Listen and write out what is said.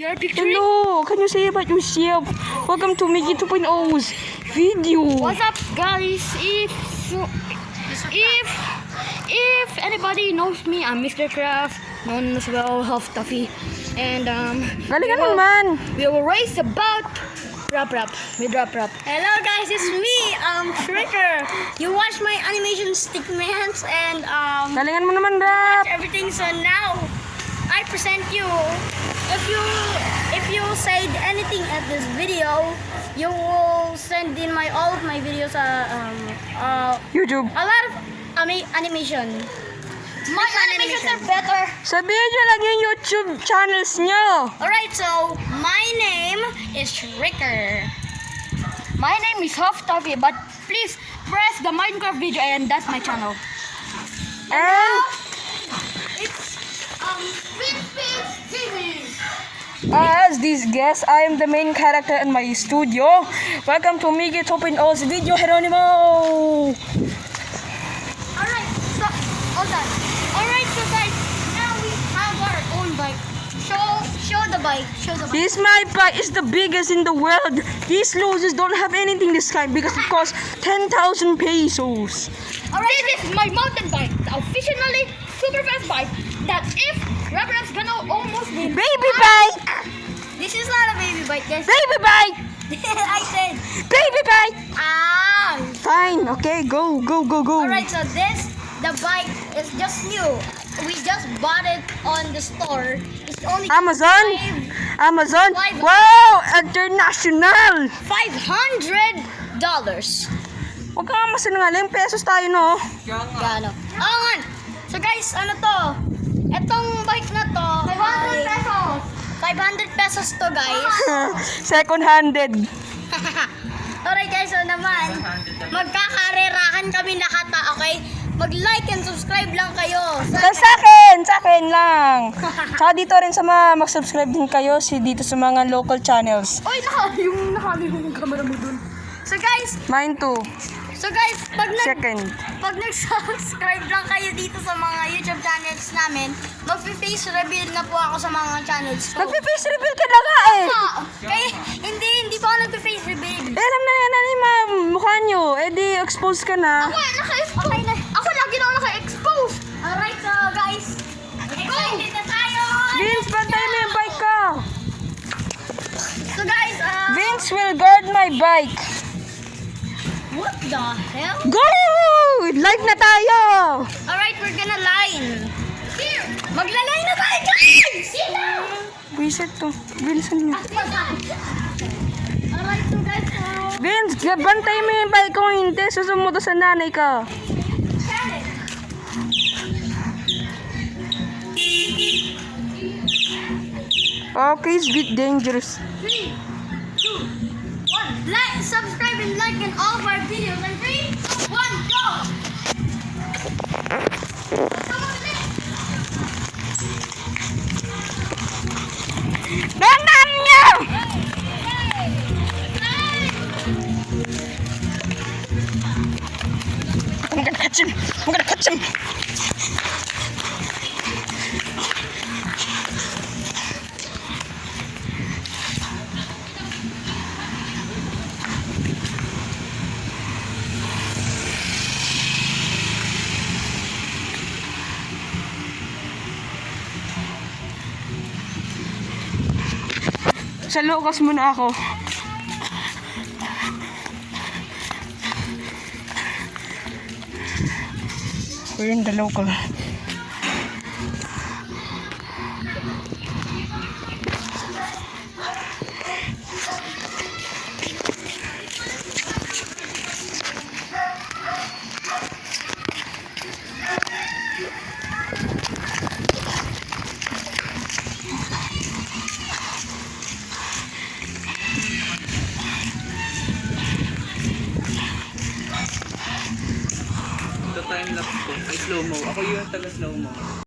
Picture. Hello, can you say about yourself? Welcome to Mickey 2.0's video. What's up, guys? If if if anybody knows me, I'm Mr. Craft, known as well Half Tuffy, and um. Galingan we will- naman. We will race about rap rap with rap rap. Hello guys, it's me, um, Shricker. You watch my animation stickmans and um Galingan mo naman, rap. everything. So now I present you. If you if you said anything at this video, you will send in my all of my videos. Uh, um, uh, YouTube. a lot of ami- animation. My animations are better. Sabihin nyo lang yung YouTube channels nyo. Alright, so my name is Shricker. My name is Huff Tuffy, but please press the Minecraft video, and that's my channel. And It's as this guest, I am the main character in my studio. Welcome to Mickey 2.0's video, Geronimo. Alright, so hold on. Alright, so guys, now we have our own bike. Show show the bike. Show the bike. This my bike is the biggest in the world. These losers don't have anything this kind because it costs 10,000 pesos. Alright, this is my mountain bike, the officially super fast bike that if rap rap's gonna almost be Baby bike! This is not a baby bike, guys. Baby bike! I said. Baby bike! Ah. Fine, okay, go, go, go, go. Alright, so this the bike is just new. We just bought it on the store. It's only Amazon? five- Amazon? Five- Wow! International! five hundred dollars. Huwag ka nga masinungaling. Pesos tayo, no? Gano? Oo nga. So guys, ano to? Etong bike na to. 500 pesos. 500 pesos to guys. Second-handed. Alright guys, so naman, magkakarerahan kami nakata, okay? Mag-like and subscribe lang kayo. Sa Sa akin! Sa akin lang! Tsaka dito rin sa mga mag-subscribe din kayo si dito sa mga local channels. Oy, naka, yung nakali yung camera mo dun. So guys, Mine too. So guys, pag nag Second. pag nag-subscribe lang kayo dito sa mga YouTube channels namin, mag-face reveal na po ako sa mga channels ko. Nagpe-face reveal ka na nga eh! Ah, Kaya, hindi, hindi pa ako nag-face reveal. Eh, alam na yan, yung mga mukha nyo. Eh, di expose ka na. Ako, naka-expose. Okay na. Ako lagi na ako naka-expose. Alright, so guys, excited na tayo. Vince, bantay mo yung bike ko! So guys, uh, Vince will guard my bike. What the hell? Go! Live na tayo! Alright, we're gonna line. Here, magla-line na tayo, guys! Sit down! Wiset to. Bilisan niyo. Alright, so guys, uh, Vince, bantay mo yung bike ko. Hindi, susumunod sa nanay ka. Okay, it's a bit dangerous. three, subscribe and like in all of our videos. And three, two, one, go! Come on, I'm gonna catch him. I'm gonna catch him. Sa Lucas muna ako. We're in the local. Time lapse ko. Ay, slow mo. Ako yung taga slow mo.